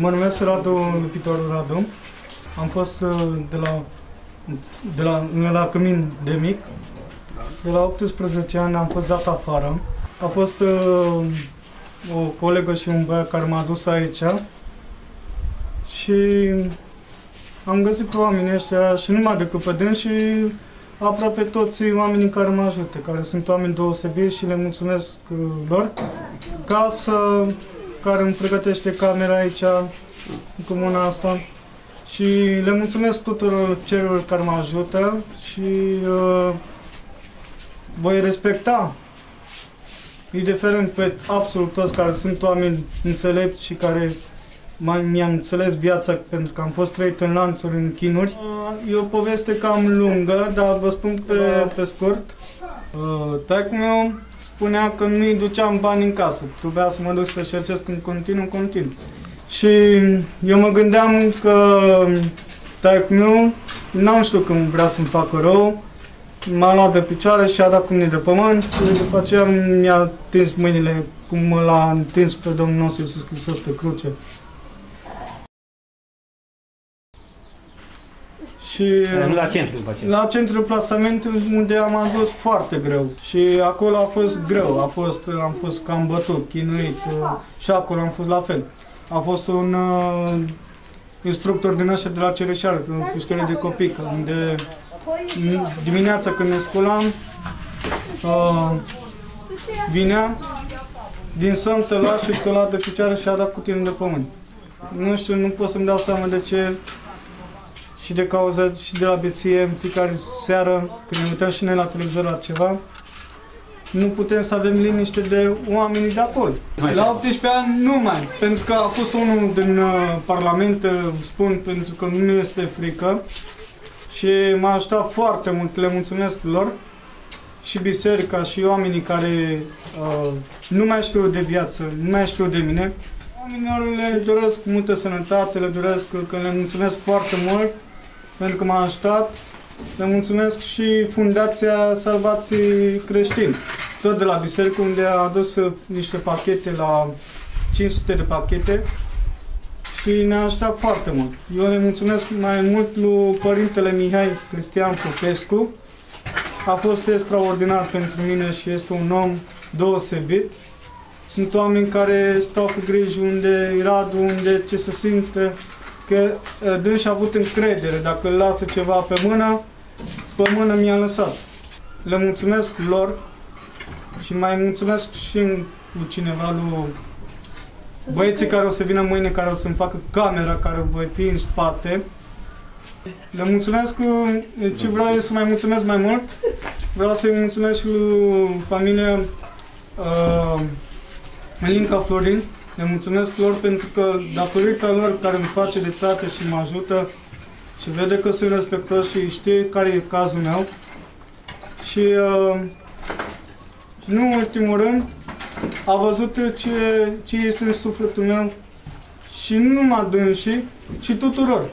Mă numesc Radu Lupitor Radu. Am fost uh, de la, de la, la Cămin de mic. De la 18 ani am fost dat afară. A fost uh, o colegă și un băiat care m-a dus aici și am găsit pe oamenii ăștia și numai decât pe dâns și aproape toți oamenii care mă ajută, care sunt oameni deosebiți și le mulțumesc uh, lor. Casa care îmi pregătește camera aici, în comuna asta. Și le mulțumesc tuturor celor care mă ajută și uh, voi respecta indiferent pe absolut toți care sunt oameni înțelepți și care mai mi-am înțeles viața pentru că am fost trăit în lanțuri, în chinuri. Uh, E o poveste cam lungă, dar vă spun pe, pe scurt. Uh, Taică meu spunea că nu-i duceam bani în casă, trebuia să mă duc să cercesc în continuu, în continuu. Și eu mă gândeam că taică meu n-am știut când vrea să-mi facă rău, m-a luat de picioare și a dat cu mine de pământ și după aceea mi-a întins mâinile cum l-a întins pe Domnul nostru Iisus Hristos pe cruce. Și Nu la centru după aceea. la centrul plasament unde am adus foarte greu și acolo a fost greu, a fost, am fost cam bătut, chinuit uh, și acolo am fost la fel. A fost un uh, instructor din ăștia de la Cereșar, pe o pușcărie de copii, unde m- dimineața când ne sculam, uh, vinea din somn te lua și te lua de picioare și a dat cu tine de pământ. Nu știu, nu pot să-mi dau seama de ce și de cauza și de la beție în fiecare seară, când ne uităm și noi la televizor la ceva, nu putem să avem liniște de oamenii de acolo. La 18 ani nu mai, pentru că a fost unul din uh, Parlament, uh, spun, pentru că nu este frică. Și m-a ajutat foarte mult, le mulțumesc lor. Și biserica și oamenii care uh, nu mai știu de viață, nu mai știu de mine. Oamenilor le doresc multă sănătate, le doresc că le mulțumesc foarte mult pentru că m-a ajutat. Le mulțumesc și Fundația Salvații Creștini, tot de la biserică, unde a adus uh, niște pachete la 500 de pachete și ne-a ajutat foarte mult. Eu le mulțumesc mai mult lui Părintele Mihai Cristian Popescu. A fost extraordinar pentru mine și este un om deosebit. Sunt oameni care stau cu griji unde Radu, unde ce se simte, că uh, dânsi a avut încredere. Dacă îl lasă ceva pe mână, pe mână mi-a lăsat. Le mulțumesc lor și mai mulțumesc și lui cineva, lui băieții care o să vină mâine, care o să-mi facă camera, care voi fi în spate. Le mulțumesc, uh, ce vreau eu să mai mulțumesc mai mult, vreau să-i mulțumesc și lui familia uh, Elinca Florin, le mulțumesc lor pentru că datorită lor care îmi face de tată și mă ajută și vede că sunt respectos și știe care e cazul meu. Și, uh, și nu în ultimul rând, a văzut ce, ce este în sufletul meu și nu numai dânsii, ci tuturor.